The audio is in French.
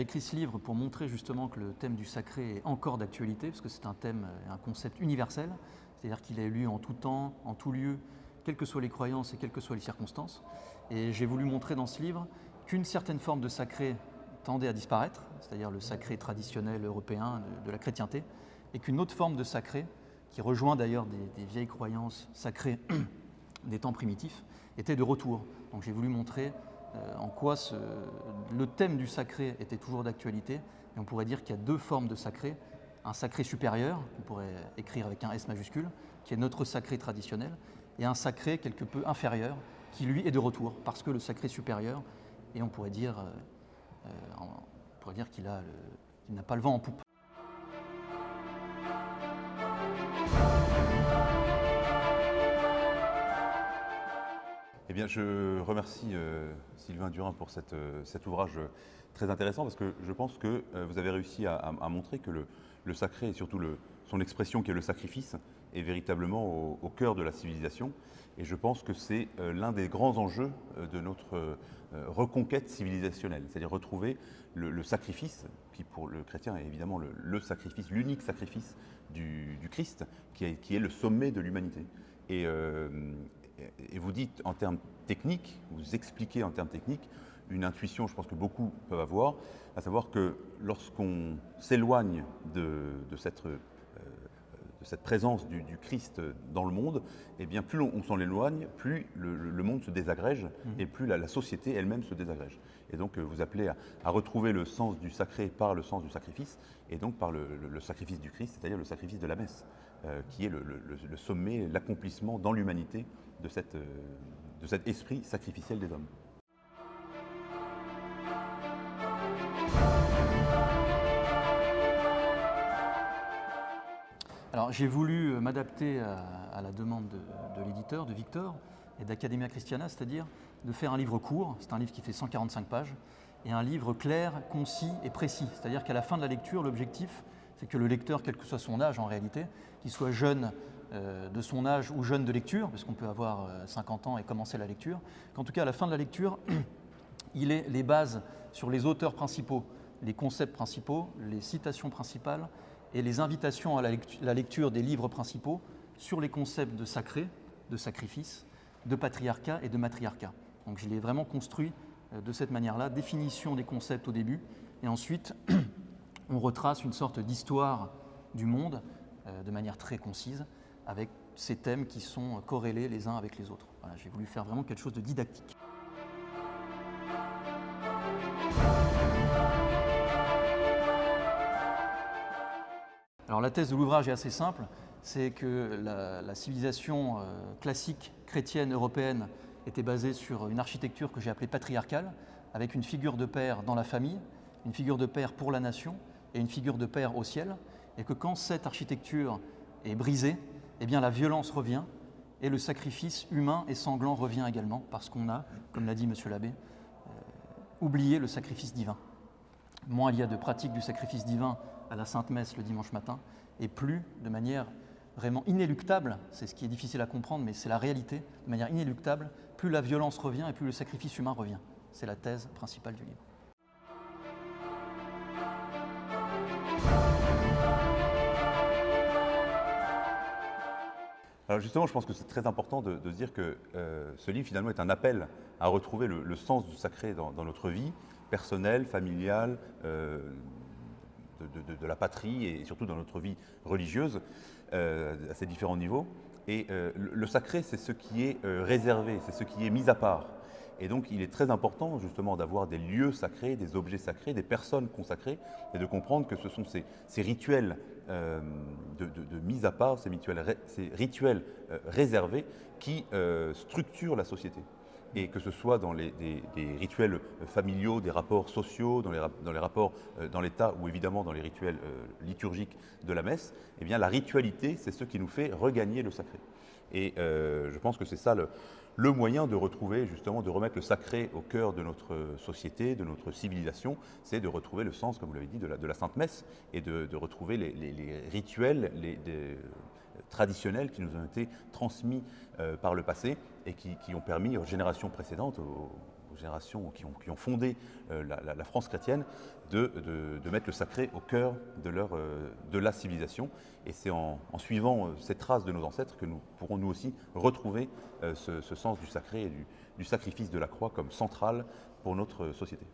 écrit ce livre pour montrer justement que le thème du sacré est encore d'actualité, parce que c'est un thème, un concept universel, c'est-à-dire qu'il est lu en tout temps, en tout lieu, quelles que soient les croyances et quelles que soient les circonstances. Et j'ai voulu montrer dans ce livre qu'une certaine forme de sacré tendait à disparaître, c'est-à-dire le sacré traditionnel européen de, la chrétienté, et qu'une autre forme de sacré, qui rejoint d'ailleurs des, vieilles croyances sacrées des temps primitifs, était de retour. Donc j'ai voulu montrer euh, en quoi le thème du sacré était toujours d'actualité, et on pourrait dire qu'il y a deux formes de sacré, un sacré supérieur, qu'on pourrait écrire avec un S majuscule, qui est notre sacré traditionnel, et un sacré quelque peu inférieur, qui lui est de retour, parce que le sacré supérieur, et on pourrait dire, euh, euh, qu'il n'a pas le vent en poupe. Eh bien, je remercie euh, Sylvain Durin pour cet ouvrage très intéressant parce que je pense que vous avez réussi à, montrer que le, sacré et surtout son expression qui est le sacrifice est véritablement au, cœur de la civilisation. Et je pense que c'est euh, l'un des grands enjeux euh, de notre euh, reconquête civilisationnelle, c'est-à-dire retrouver le, sacrifice, qui pour le chrétien est évidemment le, sacrifice, l'unique sacrifice du, Christ, qui est, le sommet de l'humanité. Et, et, vous dites en termes techniques, vous expliquez en termes techniques une intuition, je pense que beaucoup peuvent avoir, à savoir que lorsqu'on s'éloigne de, de cette cette présence du, Christ dans le monde, eh bien plus on, s'en éloigne, plus le, monde se désagrège mhm. et plus la, société elle-même se désagrège. Et donc euh, vous appelez à, retrouver le sens du sacré par le sens du sacrifice et donc par le, sacrifice du Christ, c'est-à-dire le sacrifice de la messe, euh, qui est le, sommet, l'accomplissement dans l'humanité de, euh, de cet esprit sacrificiel des hommes. Alors j'ai voulu euh, m'adapter à, la demande de, l'éditeur, de Victor, et d'Academia Christiana, c'est-à-dire de faire un livre court, c'est un livre qui fait 145 pages, et un livre clair, concis et précis. C'est-à-dire qu'à la fin de la lecture, l'objectif, c'est que le lecteur, quel que soit son âge en réalité, qu'il soit jeune euh, de son âge ou jeune de lecture, parce qu'on peut avoir 50 euh, ans et commencer la lecture, qu'en tout cas à la fin de la lecture, il ait les bases sur les auteurs principaux, les concepts principaux, les citations principales, et les invitations à la lecture des livres principaux sur les concepts de sacré, de sacrifice, de patriarcat et de matriarcat. Donc je l'ai vraiment construit euh, de cette manière-là, définition des concepts au début, et ensuite on retrace une sorte d'histoire du monde euh, de manière très concise, avec ces thèmes qui sont corrélés les uns avec les autres. J'ai voulu faire vraiment quelque chose de didactique. Alors la thèse de l'ouvrage est assez simple, c'est que la, civilisation euh, classique chrétienne européenne était basée sur une architecture que j'ai appelée patriarcale, avec une figure de père dans la famille, une figure de père pour la nation et une figure de père au ciel, et que quand cette architecture est brisée, eh bien la violence revient et le sacrifice humain et sanglant revient également, parce qu'on a, comme l'a dit M. l'abbé, euh, oublié le sacrifice divin. Moins il y a de pratique du sacrifice divin à la Sainte Messe le dimanche matin, et plus de manière vraiment inéluctable, c'est ce qui est difficile à comprendre, mais c'est la réalité, de manière inéluctable, plus la violence revient et plus le sacrifice humain revient. C'est la thèse principale du livre. Alors justement, je pense que c'est très important de, dire que euh, ce livre finalement est un appel à retrouver le, sens du sacré dans, notre vie personnelle, familiale, euh, de, la patrie et surtout dans notre vie religieuse euh, à ces différents niveaux. Et le sacré, c'est ce qui est réservé, c'est ce qui est mis à part. Et donc, il est très important justement d'avoir des lieux sacrés, des objets sacrés, des personnes consacrées, et de comprendre que ce sont ces, rituels de, mise à part, ces rituels, rituels réservés qui structurent la société et que ce soit dans des, rituels familiaux, des rapports sociaux, dans les, rapports euh, dans l'État ou évidemment dans les rituels euh, liturgiques de la messe, eh la ritualité, c'est ce qui nous fait regagner le sacré. Et euh, je pense que c'est ça le, moyen de retrouver, justement, de remettre le sacré au cœur de notre société, de notre civilisation, c'est de retrouver le sens, comme vous l'avez dit, de la, Sainte Messe et de, retrouver les, rituels, les, traditionnels qui nous ont été transmis euh, par le passé et qui, ont permis aux générations précédentes, générations qui ont, fondé euh, la, France chrétienne, de, mettre le sacré au cœur de, de la civilisation. Et c'est en, suivant cette trace de nos ancêtres que nous pourrons nous aussi retrouver ce, sens du sacré et du sacrifice de la croix comme central pour notre société.